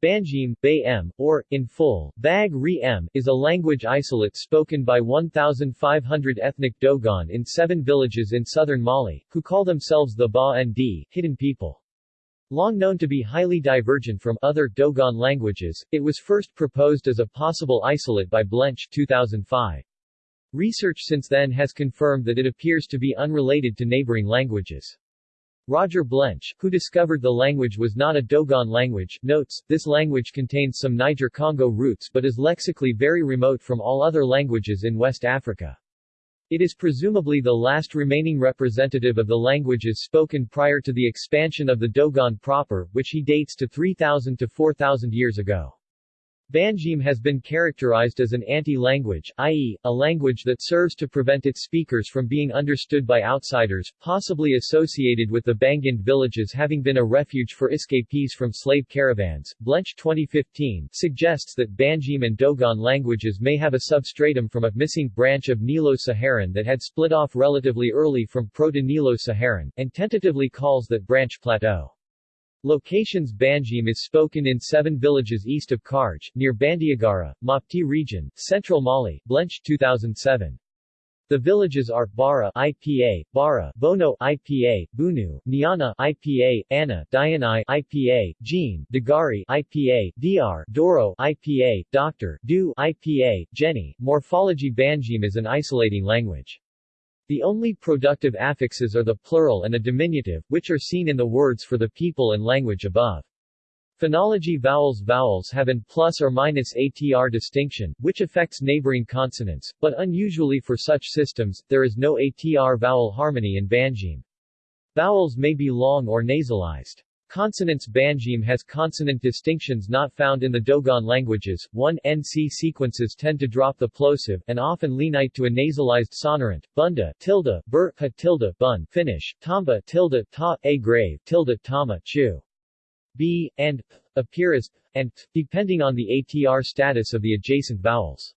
Bangime, Bay-M, or, in full, Bag Ri-M, is a language isolate spoken by 1,500 ethnic Dogon in seven villages in southern Mali, who call themselves the Ba-Ndi, hidden people. Long known to be highly divergent from other Dogon languages, it was first proposed as a possible isolate by Blench 2005. Research since then has confirmed that it appears to be unrelated to neighboring languages. Roger Blench, who discovered the language was not a Dogon language, notes, this language contains some Niger-Congo roots but is lexically very remote from all other languages in West Africa. It is presumably the last remaining representative of the languages spoken prior to the expansion of the Dogon proper, which he dates to 3,000 to 4,000 years ago. Bangime has been characterized as an anti-language, i.e., a language that serves to prevent its speakers from being understood by outsiders, possibly associated with the Bangind villages having been a refuge for escapees from slave caravans. Blench 2015 suggests that Bangime and Dogon languages may have a substratum from a missing branch of Nilo-Saharan that had split off relatively early from Proto-Nilo-Saharan, and tentatively calls that branch Plateau. Locations Bangime is spoken in seven villages east of Karj, near Bandiagara, Mopti region, central Mali, Blench 2007. The villages are Bara IPA, Bara, Bono IPA, Bunu, Niana IPA, Anna, Dianai IPA, Jean, Dagari IPA, Dr, Doro IPA, Doctor, Du IPA, Jenny. Morphology Bangime is an isolating language. The only productive affixes are the plural and a diminutive, which are seen in the words for the people and language above. Phonology vowels Vowels have an plus or minus ATR distinction, which affects neighboring consonants, but unusually for such systems, there is no ATR vowel harmony in Bangime. Vowels may be long or nasalized. Consonants Bangime has consonant distinctions not found in the Dogon languages. 1 NC sequences tend to drop the plosive, and often lenite to a nasalized sonorant. Bunda, tilde, bur, ha tilde, bun, Finnish, tamba, tilde, ta, a grave, tilde, tama, chu. B, and, appear as, and, depending on the ATR status of the adjacent vowels.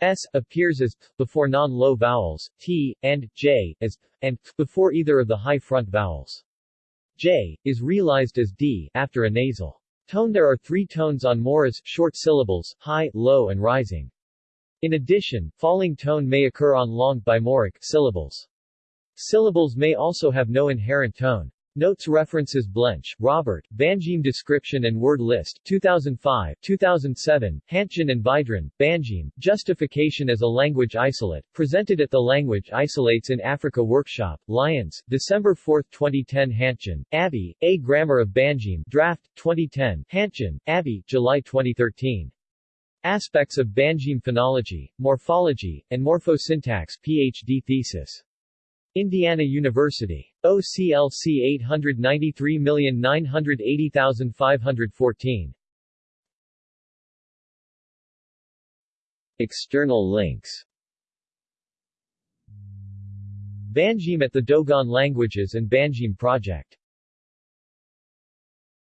S appears as before non-low vowels, T, and J, as and before either of the high front vowels. J, is realized as D, after a nasal tone there are three tones on Morris, short syllables, high, low and rising. In addition, falling tone may occur on long bimoric syllables. Syllables may also have no inherent tone. Notes references Blench, Roger, Bangime Description and Word List 2005, 2007, Hantgen and Vydrin, Bangime, Justification as a Language Isolate, presented at the Language Isolates in Africa Workshop, Lyons, December 4, 2010 Hantgen, Abby, A Grammar of Bangime, Draft, 2010, Hantgen, Abby, July 2013. Aspects of Bangime Phonology, Morphology, and Morphosyntax PhD thesis. Indiana University. OCLC 893980514. External links Bangime at the Dogon Languages and Bangime Project